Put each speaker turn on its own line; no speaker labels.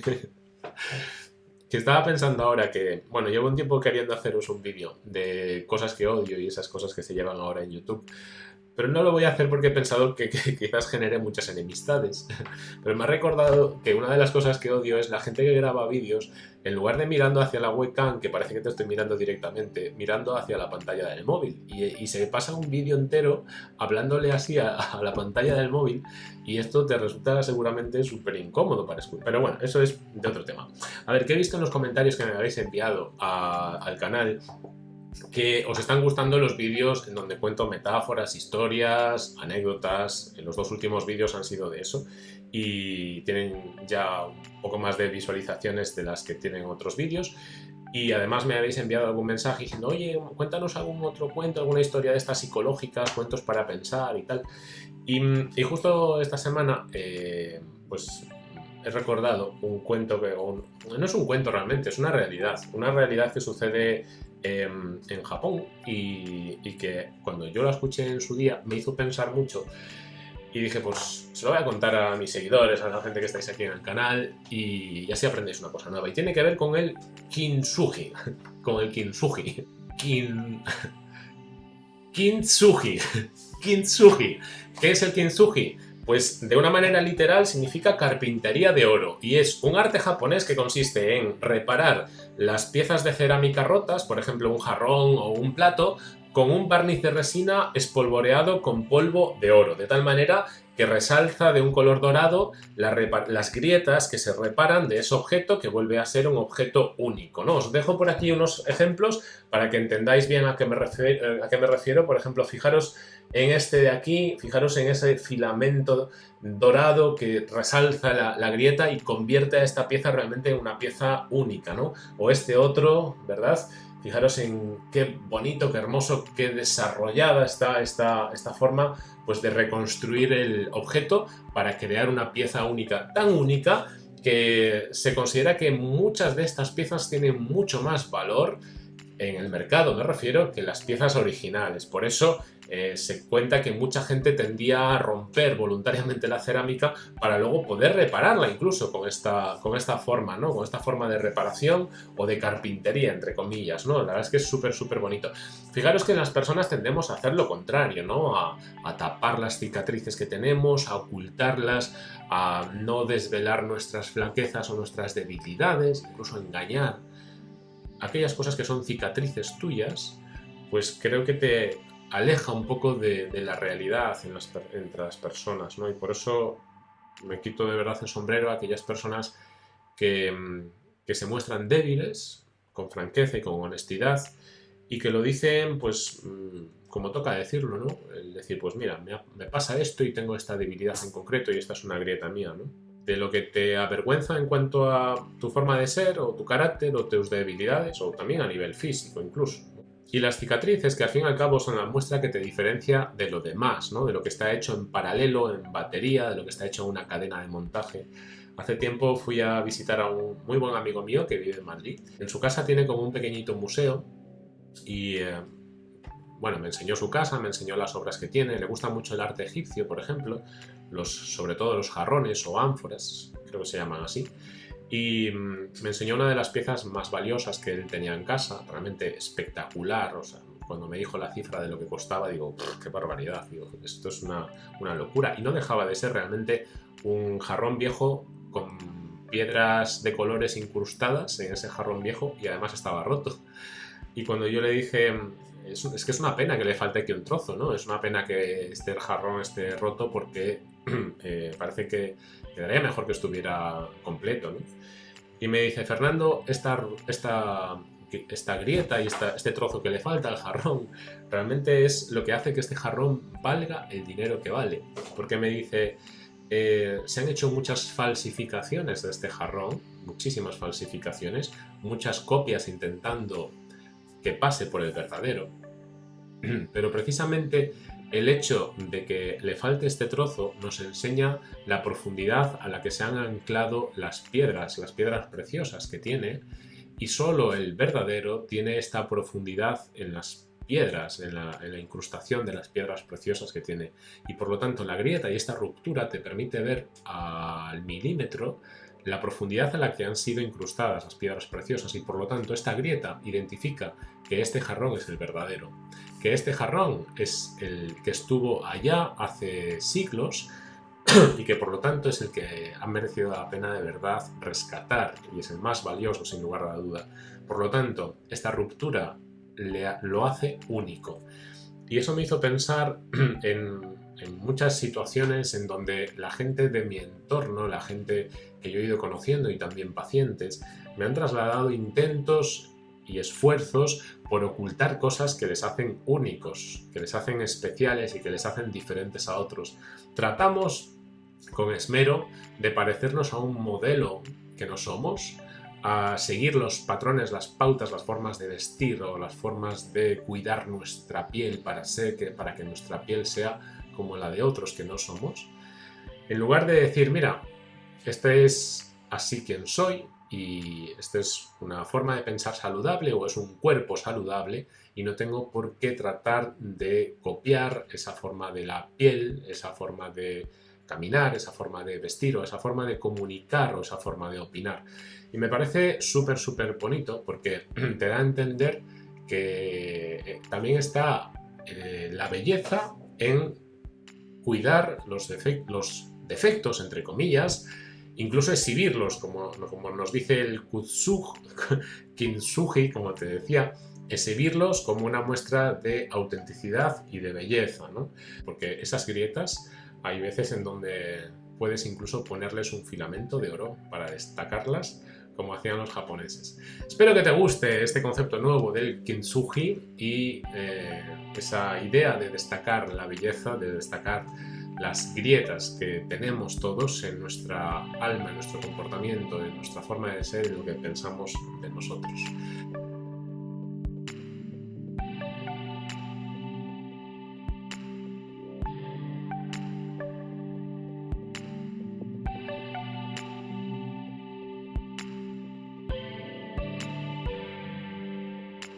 que estaba pensando ahora que, bueno, llevo un tiempo queriendo haceros un vídeo de cosas que odio y esas cosas que se llevan ahora en YouTube. Pero no lo voy a hacer porque he pensado que, quizás genere muchas enemistades. Pero me ha recordado que una de las cosas que odio es la gente que graba vídeos, en lugar de mirando hacia la webcam, que parece que te estoy mirando directamente, mirando hacia la pantalla del móvil. Y, se pasa un vídeo entero hablándole así a, la pantalla del móvil y esto te resulta seguramente súper incómodo para escuchar. Pero bueno, eso es de otro tema. A ver, ¿qué he visto en los comentarios que me habéis enviado al canal que os están gustando los vídeos en donde cuento metáforas, historias, anécdotas. Los dos últimos vídeos han sido de eso y tienen ya un poco más de visualizaciones de las que tienen otros vídeos. Y además me habéis enviado algún mensaje diciendo, oye, cuéntanos algún otro cuento, alguna historia de estas psicológicas, cuentos para pensar y tal. Y, justo esta semana, eh, pues he recordado un cuento que no es un cuento realmente, es una realidad, una realidad que sucede en Japón. Y, que cuando yo lo escuché en su día me hizo pensar mucho. Y dije pues se lo voy a contar a mis seguidores, a la gente que estáis aquí en el canal y, así aprendéis una cosa nueva. Y tiene que ver con el kintsugi, con el kintsugi, kin... kintsugi, kintsugi, ¿qué es el kintsugi? Pues de una manera literal significa carpintería de oro y es un arte japonés que consiste en reparar las piezas de cerámica rotas, por ejemplo un jarrón o un plato, con un barniz de resina espolvoreado con polvo de oro, de tal manera que resalza de un color dorado las grietas que se reparan de ese objeto que vuelve a ser un objeto único. Os dejo por aquí unos ejemplos para que entendáis bien a qué me refiero. A qué me refiero. Por ejemplo, fijaros en este de aquí, fijaros en ese filamento dorado que resalza la, grieta y convierte a esta pieza realmente en una pieza única, ¿no? O este otro, ¿verdad? Fijaros en qué bonito, qué hermoso, qué desarrollada está esta, esta forma pues, de reconstruir el objeto para crear una pieza única, tan única que se considera que muchas de estas piezas tienen mucho más valor en el mercado, me refiero, que las piezas originales. Por eso eh, se cuenta que mucha gente tendía a romper voluntariamente la cerámica para luego poder repararla incluso con esta, con esta forma, ¿no? Con esta forma de reparación o de carpintería, entre comillas, ¿no? La verdad es que es súper, súper bonito. Fijaros que las personas tendemos a hacer lo contrario, ¿no? A, a tapar las cicatrices que tenemos, a ocultarlas, a no desvelar nuestras flaquezas o nuestras debilidades, incluso a engañar. Aquellas cosas que son cicatrices tuyas, pues creo que te aleja un poco de, la realidad entre las personas, ¿no? Y por eso me quito de verdad el sombrero a aquellas personas que, mm, que se muestran débiles, con franqueza y con honestidad, y que lo dicen, pues, mm, como toca decirlo, ¿no? El decir, pues mira, me, me, pasa esto y tengo esta debilidad en concreto y esta es una grieta mía, ¿no? De lo que te avergüenza en cuanto a tu forma de ser o tu carácter o tus debilidades o también a nivel físico incluso. Y las cicatrices, que al fin y al cabo son la muestra que te diferencia de lo demás, ¿no? de lo que está hecho en paralelo, en batería, de lo que está hecho en una cadena de montaje. Hace tiempo fui a visitar a un muy buen amigo mío que vive en Madrid. En su casa tiene como un pequeñito museo y, eh, bueno, me enseñó su casa, me enseñó las obras que tiene. Le gusta mucho el arte egipcio, por ejemplo, los, sobre todo los jarrones o ánforas, creo que se llaman así y mm, me enseñó una de las piezas más valiosas que él tenía en casa, realmente espectacular, o sea, cuando me dijo la cifra de lo que costaba, digo, qué barbaridad, digo, esto es una, una, locura. Y no dejaba de ser realmente un jarrón viejo con piedras de colores incrustadas en ese jarrón viejo y además estaba roto. Y cuando yo le dije, es, es, que es una pena que le falte aquí un trozo, ¿no? Es una pena que este jarrón esté roto porque eh, parece que quedaría mejor que estuviera completo, ¿no? Y me dice, Fernando, esta, esta, esta grieta y este trozo que le falta al jarrón, realmente es lo que hace que este jarrón valga el dinero que vale. Porque me dice, eh, se han hecho muchas falsificaciones de este jarrón, muchísimas falsificaciones, muchas copias intentando que pase por el verdadero. Pero precisamente el hecho de que le falte este trozo nos enseña la profundidad a la que se han anclado las piedras, las piedras preciosas que tiene, y solo el verdadero tiene esta profundidad en las piedras, en la, incrustación de las piedras preciosas que tiene. Y por lo tanto la grieta y esta ruptura te permite ver al milímetro la profundidad en la que han sido incrustadas las piedras preciosas y por lo tanto esta grieta identifica que este jarrón es el verdadero, que este jarrón es el que estuvo allá hace siglos y que por lo tanto es el que ha merecido la pena de verdad rescatar y es el más valioso sin lugar a la duda. Por lo tanto, esta ruptura lo hace único. Y eso me hizo pensar en, en muchas situaciones en donde la gente de mi entorno, la gente que yo he ido conociendo y también pacientes, me han trasladado intentos y esfuerzos por ocultar cosas que les hacen únicos, que les hacen especiales y que les hacen diferentes a otros. Tratamos con esmero de parecernos a un modelo que no somos, a seguir los patrones, las pautas, las formas de vestir o las formas de cuidar nuestra piel para, que, para que nuestra piel sea como la de otros que no somos, en lugar de decir, mira, este es así quien soy y esta es una forma de pensar saludable o es un cuerpo saludable y no tengo por qué tratar de copiar esa forma de la piel, esa forma de caminar, esa forma de vestir o esa forma de comunicar o esa forma de opinar. Y me parece súper, súper bonito porque te da a entender que eh, también está eh, la belleza en cuidar los, defectos, entre comillas, incluso exhibirlos, como, como nos dice el Kutsuj, Kintsugi, como te decía, exhibirlos como una muestra de autenticidad y de belleza, ¿no? Porque esas grietas hay veces en donde puedes incluso ponerles un filamento de oro para destacarlas como hacían los japoneses. Espero que te guste este concepto nuevo del kintsugi y eh, esa idea de destacar la belleza, de destacar las grietas que tenemos todos en nuestra alma, en nuestro comportamiento, en nuestra forma de ser, en lo que pensamos de nosotros.